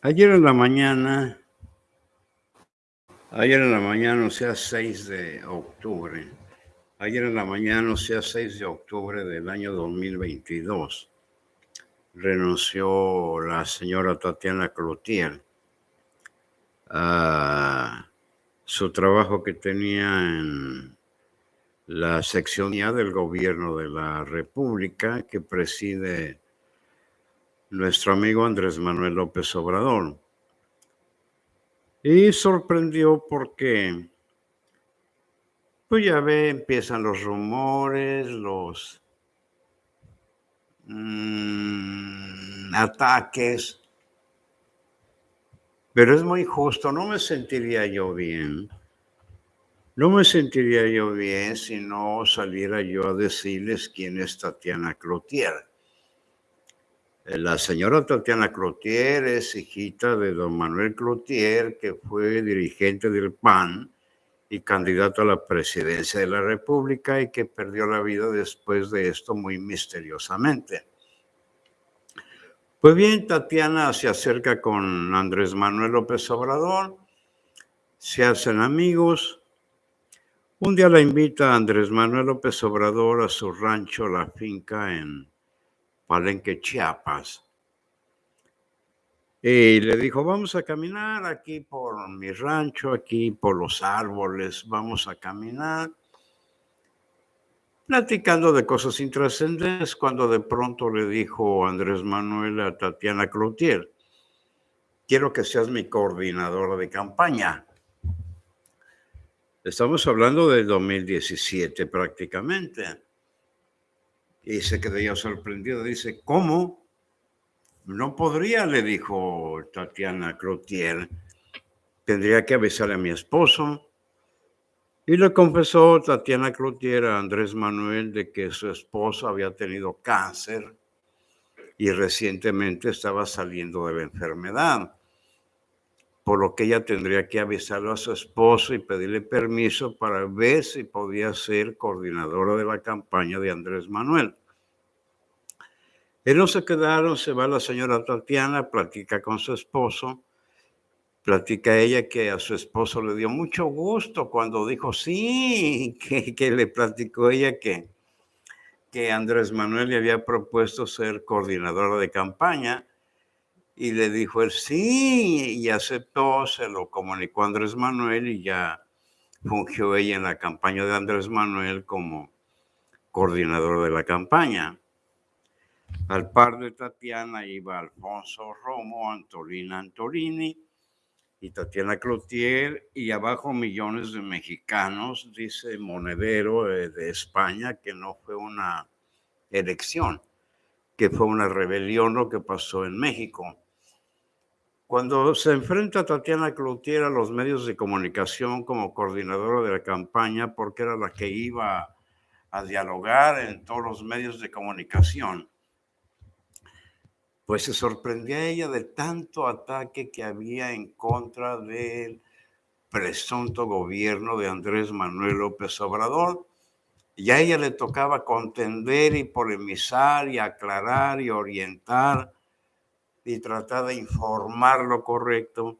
Ayer en la mañana, ayer en la mañana, o sea, 6 de octubre, ayer en la mañana, o sea, 6 de octubre del año 2022, renunció la señora Tatiana Cloutier a su trabajo que tenía en la sección del gobierno de la República que preside nuestro amigo Andrés Manuel López Obrador. Y sorprendió porque, pues ya ve, empiezan los rumores, los mmm, ataques, pero es muy justo, no me sentiría yo bien. No me sentiría yo bien si no saliera yo a decirles quién es Tatiana Cloutier. La señora Tatiana Cloutier es hijita de don Manuel Cloutier, que fue dirigente del PAN y candidato a la presidencia de la República y que perdió la vida después de esto muy misteriosamente. Pues bien, Tatiana se acerca con Andrés Manuel López Obrador, se hacen amigos. Un día la invita Andrés Manuel López Obrador a su rancho, la finca en Palenque, Chiapas. Y le dijo, vamos a caminar aquí por mi rancho, aquí por los árboles, vamos a caminar. Platicando de cosas intrascendentes, cuando de pronto le dijo Andrés Manuel a Tatiana Cloutier, quiero que seas mi coordinadora de campaña. Estamos hablando del 2017 prácticamente. Y se quedó sorprendido. Dice, ¿cómo? No podría, le dijo Tatiana Cloutier. Tendría que avisar a mi esposo. Y le confesó Tatiana Cloutier a Andrés Manuel de que su esposo había tenido cáncer y recientemente estaba saliendo de la enfermedad. Por lo que ella tendría que avisarlo a su esposo y pedirle permiso para ver si podía ser coordinadora de la campaña de Andrés Manuel. Ellos se quedaron, se va la señora Tatiana, platica con su esposo, platica ella que a su esposo le dio mucho gusto cuando dijo sí, que, que le platicó ella que, que Andrés Manuel le había propuesto ser coordinadora de campaña y le dijo él sí y aceptó, se lo comunicó Andrés Manuel y ya fungió ella en la campaña de Andrés Manuel como coordinadora de la campaña. Al par de Tatiana iba Alfonso Romo, Antolina Antolini y Tatiana Cloutier, y abajo millones de mexicanos, dice Monedero eh, de España, que no fue una elección, que fue una rebelión lo que pasó en México. Cuando se enfrenta Tatiana Cloutier a los medios de comunicación como coordinadora de la campaña, porque era la que iba a dialogar en todos los medios de comunicación, pues se sorprendía ella de tanto ataque que había en contra del presunto gobierno de Andrés Manuel López Obrador. Y a ella le tocaba contender y polemizar y aclarar y orientar y tratar de informar lo correcto.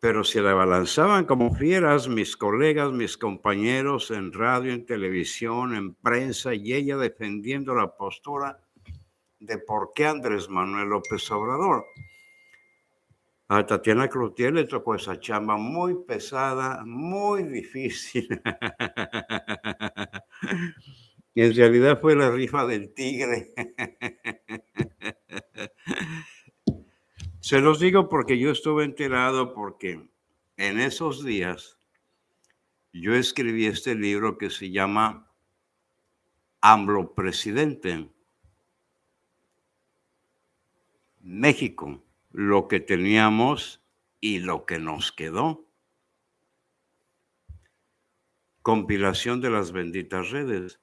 Pero si la balanzaban como fieras mis colegas, mis compañeros en radio, en televisión, en prensa, y ella defendiendo la postura de por qué Andrés Manuel López Obrador. A Tatiana Cloutier le tocó esa chamba muy pesada, muy difícil. en realidad fue la rifa del tigre. Se los digo porque yo estuve enterado porque en esos días yo escribí este libro que se llama AMLO Presidente. México, lo que teníamos y lo que nos quedó. Compilación de las benditas redes.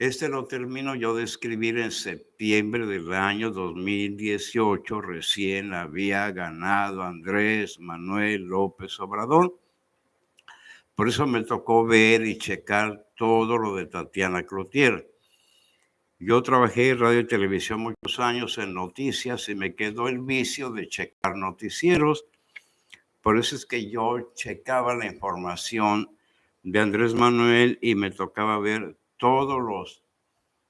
Este lo termino yo de escribir en septiembre del año 2018. Recién había ganado Andrés Manuel López Obrador. Por eso me tocó ver y checar todo lo de Tatiana Cloutier. Yo trabajé en radio y televisión muchos años en noticias y me quedó el vicio de checar noticieros. Por eso es que yo checaba la información de Andrés Manuel y me tocaba ver todos los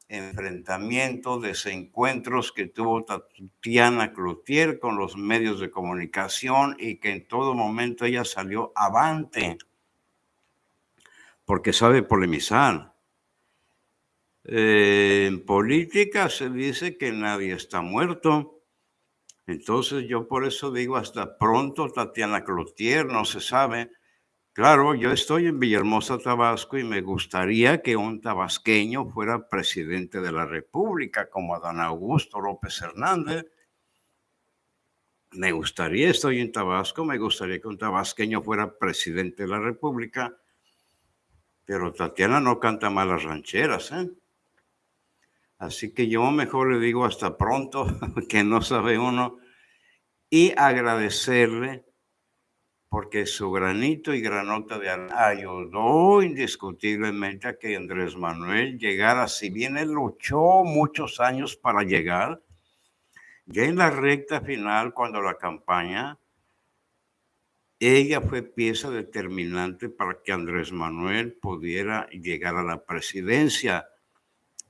enfrentamientos, desencuentros que tuvo Tatiana Cloutier con los medios de comunicación y que en todo momento ella salió avante porque sabe polemizar. Eh, en política se dice que nadie está muerto. Entonces yo por eso digo hasta pronto Tatiana Cloutier, no se sabe. Claro, yo estoy en Villahermosa, Tabasco, y me gustaría que un tabasqueño fuera presidente de la República, como Adán Augusto López Hernández. Me gustaría, estoy en Tabasco, me gustaría que un tabasqueño fuera presidente de la República, pero Tatiana no canta malas rancheras, ¿eh? Así que yo mejor le digo hasta pronto, que no sabe uno, y agradecerle porque su granito y granota de ayudó indiscutiblemente a que Andrés Manuel llegara, si bien él luchó muchos años para llegar, ya en la recta final, cuando la campaña, ella fue pieza determinante para que Andrés Manuel pudiera llegar a la presidencia,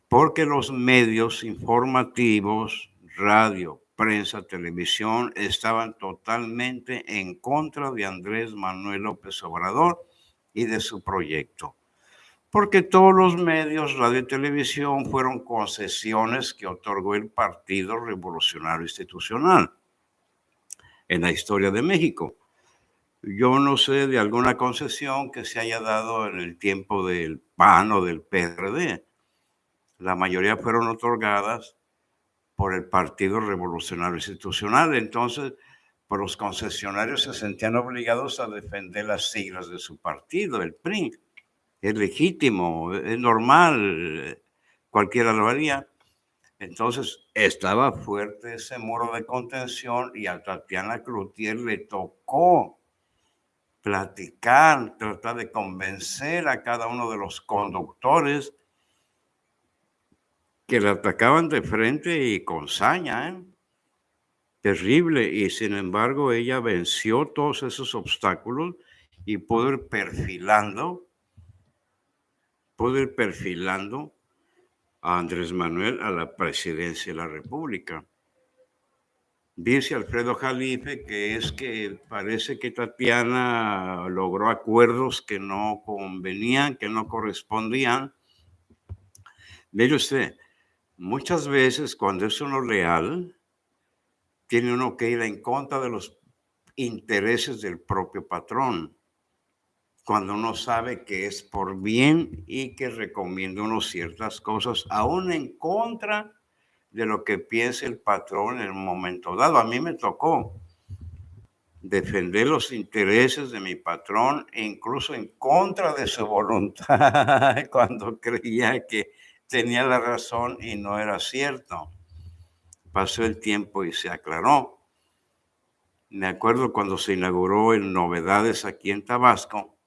porque los medios informativos, radio, prensa, televisión, estaban totalmente en contra de Andrés Manuel López Obrador y de su proyecto. Porque todos los medios, radio y televisión, fueron concesiones que otorgó el Partido Revolucionario Institucional en la historia de México. Yo no sé de alguna concesión que se haya dado en el tiempo del PAN o del PRD. La mayoría fueron otorgadas por el Partido Revolucionario Institucional. Entonces, pues, los concesionarios se sentían obligados a defender las siglas de su partido, el PRI. Es legítimo, es normal, cualquiera lo haría. Entonces, estaba fuerte ese muro de contención y a Tatiana Cloutier le tocó platicar, tratar de convencer a cada uno de los conductores que la atacaban de frente y con saña, ¿eh? terrible, y sin embargo ella venció todos esos obstáculos y pudo ir perfilando, pudo ir perfilando a Andrés Manuel a la presidencia de la República. Dice Alfredo Jalife que es que parece que Tatiana logró acuerdos que no convenían, que no correspondían. Mire usted, Muchas veces cuando es uno leal, tiene uno que ir en contra de los intereses del propio patrón. Cuando uno sabe que es por bien y que recomienda uno ciertas cosas, aún en contra de lo que piense el patrón en un momento dado. A mí me tocó defender los intereses de mi patrón e incluso en contra de su voluntad cuando creía que tenía la razón y no era cierto. Pasó el tiempo y se aclaró. Me acuerdo cuando se inauguró en Novedades aquí en Tabasco,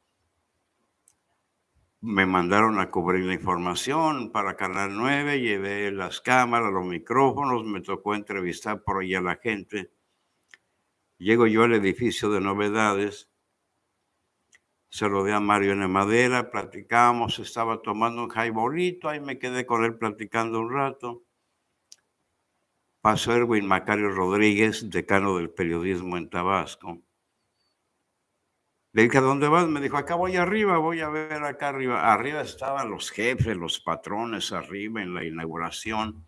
me mandaron a cubrir la información para Canal 9, llevé las cámaras, los micrófonos, me tocó entrevistar por ahí a la gente. Llego yo al edificio de Novedades se lo Mario en madera, platicamos, estaba tomando un jaibolito, ahí me quedé con él platicando un rato. Pasó Erwin Macario Rodríguez, decano del periodismo en Tabasco. Le dije, ¿a dónde vas? Me dijo, acá voy arriba, voy a ver acá arriba. Arriba estaban los jefes, los patrones, arriba en la inauguración.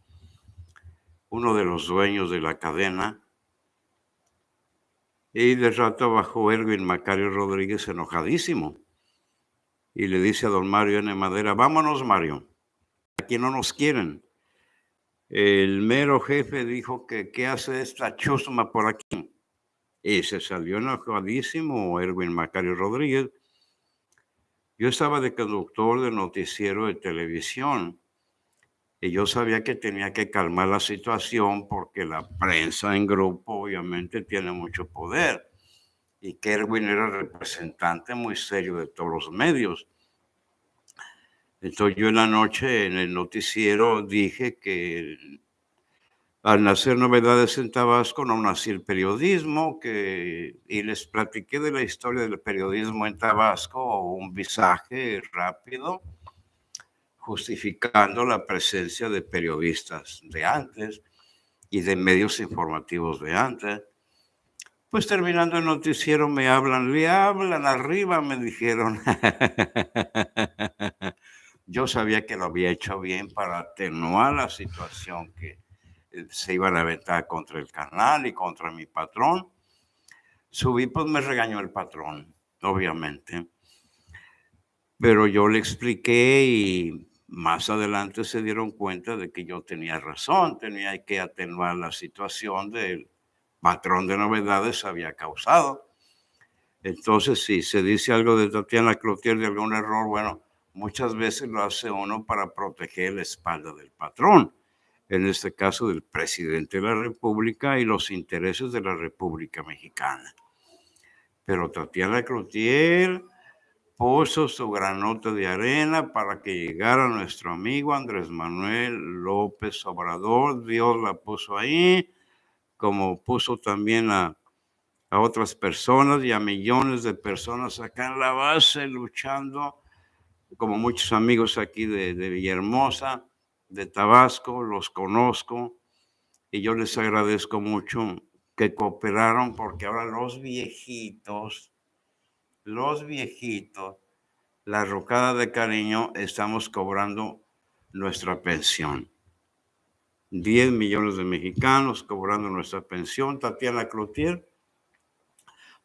Uno de los dueños de la cadena y de rato bajó Erwin Macario Rodríguez enojadísimo. Y le dice a don Mario N. Madera, vámonos Mario, aquí no nos quieren. El mero jefe dijo que qué hace esta chusma por aquí. Y se salió enojadísimo Erwin Macario Rodríguez. Yo estaba de conductor de noticiero de televisión y yo sabía que tenía que calmar la situación porque la prensa en grupo obviamente tiene mucho poder. Y Kerwin era representante muy serio de todos los medios. Entonces yo en la noche en el noticiero dije que al nacer novedades en Tabasco no nació el periodismo, que, y les platiqué de la historia del periodismo en Tabasco, un visaje rápido, justificando la presencia de periodistas de antes y de medios informativos de antes. Pues terminando el noticiero me hablan, le hablan arriba, me dijeron. Yo sabía que lo había hecho bien para atenuar la situación que eh, se iban a aventar contra el canal y contra mi patrón. Subí, pues me regañó el patrón, obviamente. Pero yo le expliqué y más adelante se dieron cuenta de que yo tenía razón, tenía que atenuar la situación del patrón de novedades había causado. Entonces, si se dice algo de Tatiana Cloutier de algún error, bueno, muchas veces lo hace uno para proteger la espalda del patrón, en este caso del presidente de la República y los intereses de la República Mexicana. Pero Tatiana Cloutier puso su granota de arena para que llegara nuestro amigo Andrés Manuel López Obrador. Dios la puso ahí, como puso también a, a otras personas y a millones de personas acá en la base luchando, como muchos amigos aquí de, de Villahermosa, de Tabasco, los conozco y yo les agradezco mucho que cooperaron porque ahora los viejitos, los viejitos, la rocada de cariño, estamos cobrando nuestra pensión. 10 millones de mexicanos cobrando nuestra pensión. Tatiana Cloutier,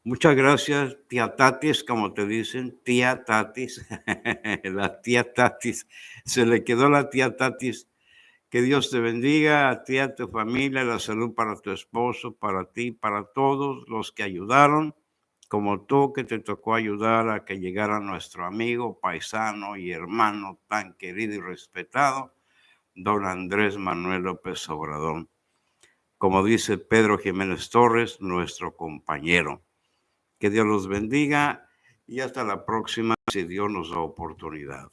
muchas gracias, tía Tatis, como te dicen, tía Tatis, la tía Tatis, se le quedó la tía Tatis. Que Dios te bendiga a ti, a tu familia, la salud para tu esposo, para ti, para todos los que ayudaron como tú que te tocó ayudar a que llegara nuestro amigo, paisano y hermano tan querido y respetado, don Andrés Manuel López Obrador. Como dice Pedro Jiménez Torres, nuestro compañero. Que Dios los bendiga y hasta la próxima si Dios nos da oportunidad.